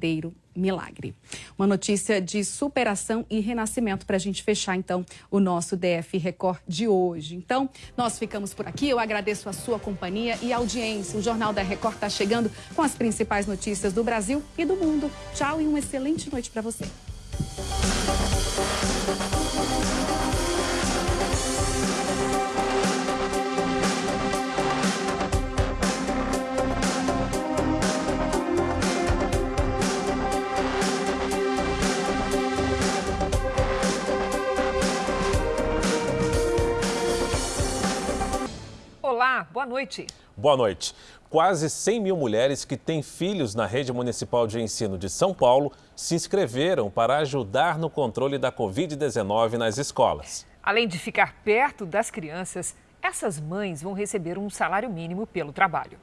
verdadeiro milagre. Uma notícia de superação e renascimento para a gente fechar, então, o nosso DF Record de hoje. Então, nós ficamos por aqui. Eu agradeço a sua companhia e audiência. O Jornal da Record está chegando com as principais notícias do Brasil e do mundo. Tchau e uma excelente noite para você. Olá, boa noite. Boa noite. Quase 100 mil mulheres que têm filhos na rede municipal de ensino de São Paulo se inscreveram para ajudar no controle da Covid-19 nas escolas. Além de ficar perto das crianças, essas mães vão receber um salário mínimo pelo trabalho.